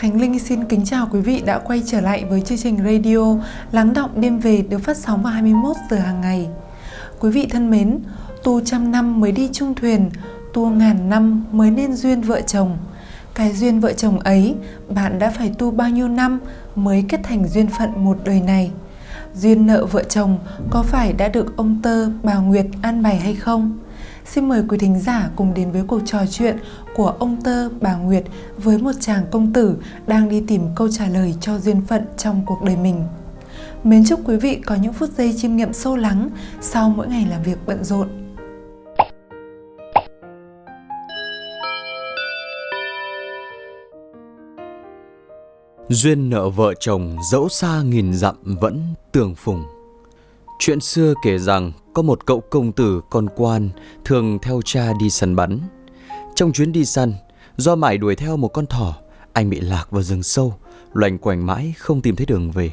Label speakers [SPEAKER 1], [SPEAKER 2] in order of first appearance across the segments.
[SPEAKER 1] Khánh Linh xin kính chào quý vị đã quay trở lại với chương trình radio Lắng động đêm về được phát sóng vào 21 giờ hàng ngày. Quý vị thân mến, tu trăm năm mới đi chung thuyền, tu ngàn năm mới nên duyên vợ chồng. Cái duyên vợ chồng ấy, bạn đã phải tu bao nhiêu năm mới kết thành duyên phận một đời này? Duyên nợ vợ chồng có phải đã được ông Tơ, bà Nguyệt an bày hay không? Xin mời quý thính giả cùng đến với cuộc trò chuyện của ông Tơ, bà Nguyệt với một chàng công tử đang đi tìm câu trả lời cho duyên phận trong cuộc đời mình. Mến chúc quý vị có những phút giây chiêm nghiệm sâu lắng sau mỗi ngày làm việc bận rộn.
[SPEAKER 2] Duyên nợ vợ chồng dẫu xa nghìn dặm vẫn tường phùng. Chuyện xưa kể rằng có một cậu công tử con quan thường theo cha đi săn bắn. Trong chuyến đi săn, do mải đuổi theo một con thỏ, anh bị lạc vào rừng sâu, loành quanh mãi không tìm thấy đường về.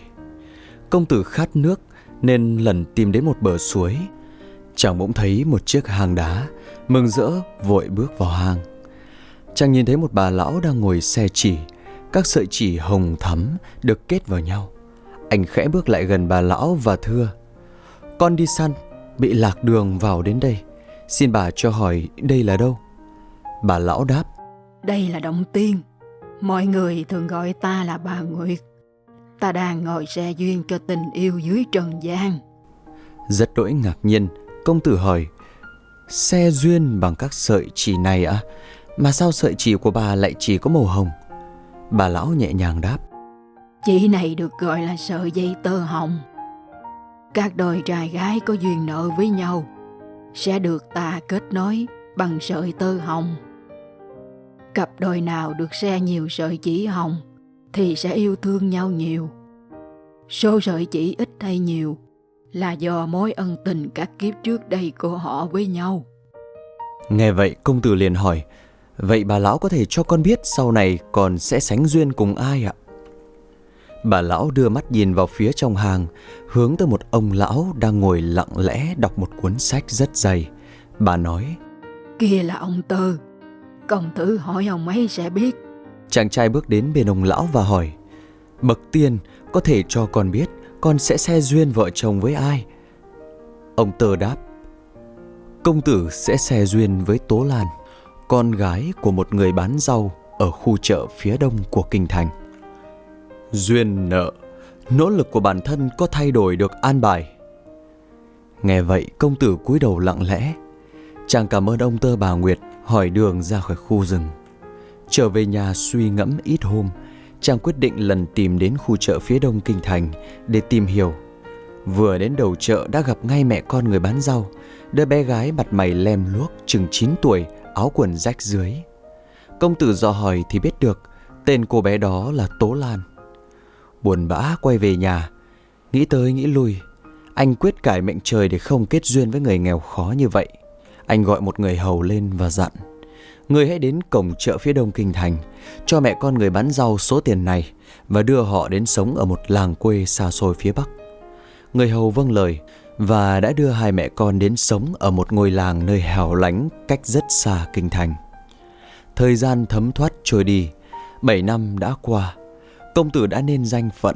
[SPEAKER 2] Công tử khát nước nên lần tìm đến một bờ suối. Chàng bỗng thấy một chiếc hang đá, mừng rỡ vội bước vào hang. Chàng nhìn thấy một bà lão đang ngồi xe chỉ, các sợi chỉ hồng thắm được kết vào nhau. Anh khẽ bước lại gần bà lão và thưa Con đi săn, bị lạc đường vào đến đây. Xin bà cho hỏi đây là đâu? Bà lão đáp.
[SPEAKER 3] Đây là Động Tiên. Mọi người thường gọi ta là bà Nguyệt. Ta đang ngồi xe duyên cho tình yêu dưới trần gian.
[SPEAKER 2] Rất đỗi ngạc nhiên. Công tử hỏi Xe duyên bằng các sợi chỉ này à? Mà sao sợi chỉ của bà lại chỉ có màu hồng? Bà lão nhẹ nhàng đáp
[SPEAKER 3] Chỉ này được gọi là sợi dây tơ hồng các đôi trai gái có duyên nợ với nhau Sẽ được ta kết nối bằng sợi tơ hồng. Cặp đôi nào được xe nhiều sợi chỉ hồng Thì sẽ yêu thương nhau nhiều. Số sợi chỉ ít hay nhiều Là do mối ân tình các kiếp trước đây của họ với nhau.
[SPEAKER 2] Nghe vậy, công tử liền hỏi, Vậy bà lão có thể cho con biết sau này còn sẽ sánh duyên cùng ai ạ? Bà lão đưa mắt nhìn vào phía trong hàng, hướng tới một ông lão đang ngồi lặng lẽ đọc một cuốn sách rất dày. Bà nói,
[SPEAKER 3] Kia là ông Tơ, công tử hỏi ông ấy sẽ biết.
[SPEAKER 2] Chàng trai bước đến bên ông lão và hỏi, Bậc tiên có thể cho con biết con sẽ xe duyên vợ chồng với ai? Ông Tơ đáp, Công tử sẽ xe duyên với Tố Lan con gái của một người bán rau ở khu chợ phía đông của kinh thành. Duyên nợ, nỗ lực của bản thân có thay đổi được an bài. Nghe vậy, công tử cúi đầu lặng lẽ. Chàng cảm ơn ông tơ bà Nguyệt hỏi đường ra khỏi khu rừng. Trở về nhà suy ngẫm ít hôm, chàng quyết định lần tìm đến khu chợ phía đông kinh thành để tìm hiểu. Vừa đến đầu chợ đã gặp ngay mẹ con người bán rau, đứa bé gái mặt mày lem luốc chừng 9 tuổi áo quần rách dưới. Công tử dò hỏi thì biết được tên cô bé đó là Tố Lan. Buồn bã quay về nhà, nghĩ tới nghĩ lui, anh quyết cải mệnh trời để không kết duyên với người nghèo khó như vậy. Anh gọi một người hầu lên và dặn, người hãy đến cổng chợ phía đông kinh thành, cho mẹ con người bán rau số tiền này và đưa họ đến sống ở một làng quê xa xôi phía bắc. Người hầu vâng lời, và đã đưa hai mẹ con đến sống ở một ngôi làng nơi hẻo lánh cách rất xa kinh thành. Thời gian thấm thoát trôi đi, bảy năm đã qua, công tử đã nên danh phận.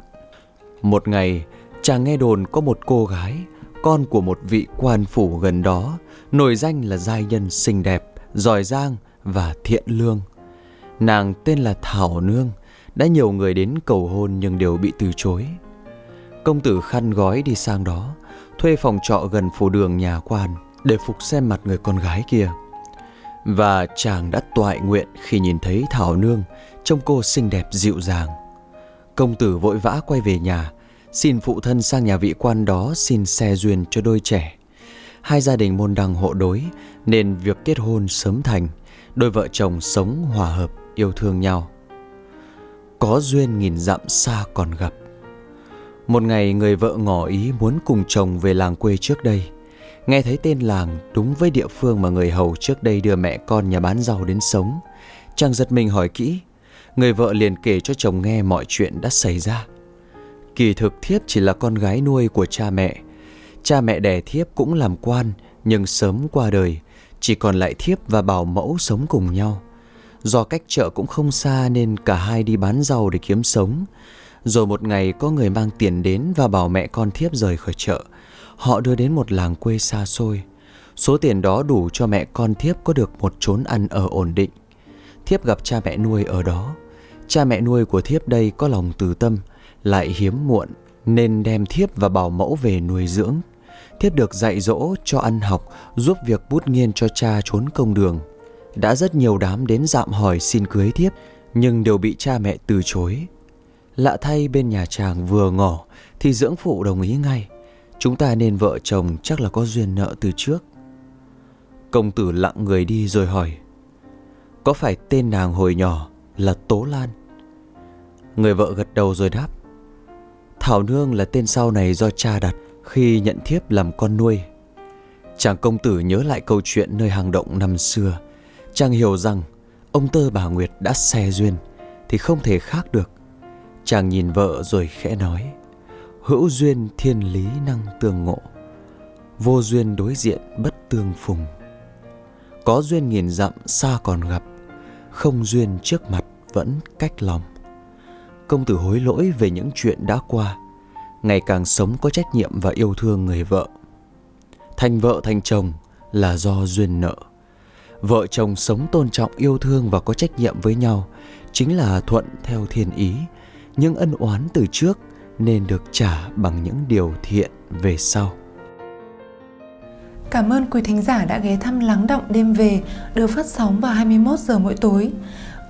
[SPEAKER 2] Một ngày, chàng nghe đồn có một cô gái, con của một vị quan phủ gần đó, nổi danh là giai nhân xinh đẹp, giỏi giang và thiện lương. Nàng tên là Thảo Nương, đã nhiều người đến cầu hôn nhưng đều bị từ chối. Công tử khăn gói đi sang đó, thuê phòng trọ gần phố đường nhà quan để phục xem mặt người con gái kia. Và chàng đã toại nguyện khi nhìn thấy Thảo Nương trông cô xinh đẹp dịu dàng. Công tử vội vã quay về nhà, xin phụ thân sang nhà vị quan đó xin xe duyên cho đôi trẻ. Hai gia đình môn đăng hộ đối nên việc kết hôn sớm thành, đôi vợ chồng sống hòa hợp, yêu thương nhau. Có duyên nghìn dặm xa còn gặp. Một ngày người vợ ngỏ ý muốn cùng chồng về làng quê trước đây Nghe thấy tên làng đúng với địa phương mà người hầu trước đây đưa mẹ con nhà bán rau đến sống Chàng giật mình hỏi kỹ Người vợ liền kể cho chồng nghe mọi chuyện đã xảy ra Kỳ thực thiếp chỉ là con gái nuôi của cha mẹ Cha mẹ đẻ thiếp cũng làm quan, Nhưng sớm qua đời, Chỉ còn lại thiếp và bảo mẫu sống cùng nhau Do cách chợ cũng không xa nên cả hai đi bán rau để kiếm sống. Rồi một ngày có người mang tiền đến và bảo mẹ con thiếp rời khỏi chợ. Họ đưa đến một làng quê xa xôi. Số tiền đó đủ cho mẹ con thiếp có được một chốn ăn ở ổn định. Thiếp gặp cha mẹ nuôi ở đó. Cha mẹ nuôi của thiếp đây có lòng từ tâm, lại hiếm muộn nên đem thiếp và bảo mẫu về nuôi dưỡng. Thiếp được dạy dỗ cho ăn học, giúp việc bút nghiên cho cha trốn công đường. Đã rất nhiều đám đến dạm hỏi xin cưới thiếp, nhưng đều bị cha mẹ từ chối. Lạ thay bên nhà chàng vừa ngỏ thì dưỡng phụ đồng ý ngay. Chúng ta nên vợ chồng chắc là có duyên nợ từ trước. Công tử lặng người đi rồi hỏi có phải tên nàng hồi nhỏ là Tố Lan? Người vợ gật đầu rồi đáp, Thảo Nương là tên sau này do cha đặt khi nhận thiếp làm con nuôi. Chàng công tử nhớ lại câu chuyện nơi hang động năm xưa. Chàng hiểu rằng ông tơ bà Nguyệt đã xe duyên thì không thể khác được. Chàng nhìn vợ rồi khẽ nói, Hữu duyên thiên lý năng tương ngộ, Vô duyên đối diện bất tương phùng Có duyên nghìn dặm, xa còn gặp không duyên trước mặt vẫn cách lòng. Công tử hối lỗi về những chuyện đã qua, Ngày càng sống có trách nhiệm và yêu thương người vợ. Thành vợ thành chồng là do duyên nợ. Vợ chồng sống tôn trọng yêu thương và có trách nhiệm với nhau Chính là thuận theo thiên ý những ân oán từ trước nên được trả bằng những điều thiện về sau.
[SPEAKER 1] Cảm ơn quý thính giả đã ghé thăm Lắng Động Đêm Về được phát sóng vào 21 giờ mỗi tối.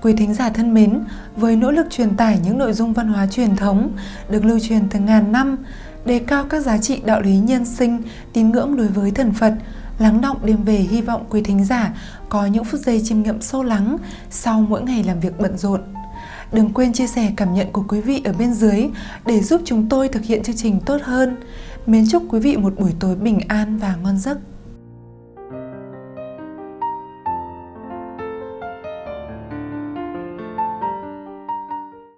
[SPEAKER 1] Quý thính giả thân mến, với nỗ lực truyền tải những nội dung văn hóa truyền thống được lưu truyền từ ngàn năm, đề cao các giá trị đạo lý nhân sinh, tín ngưỡng đối với thần Phật, Lắng Động Đêm Về hy vọng quý thính giả có những phút giây chiêm nghiệm sâu lắng sau mỗi ngày làm việc bận rộn. Đừng quên chia sẻ cảm nhận của quý vị ở bên dưới để giúp chúng tôi thực hiện chương trình tốt hơn. Mến chúc quý vị một buổi tối bình an và ngon giấc.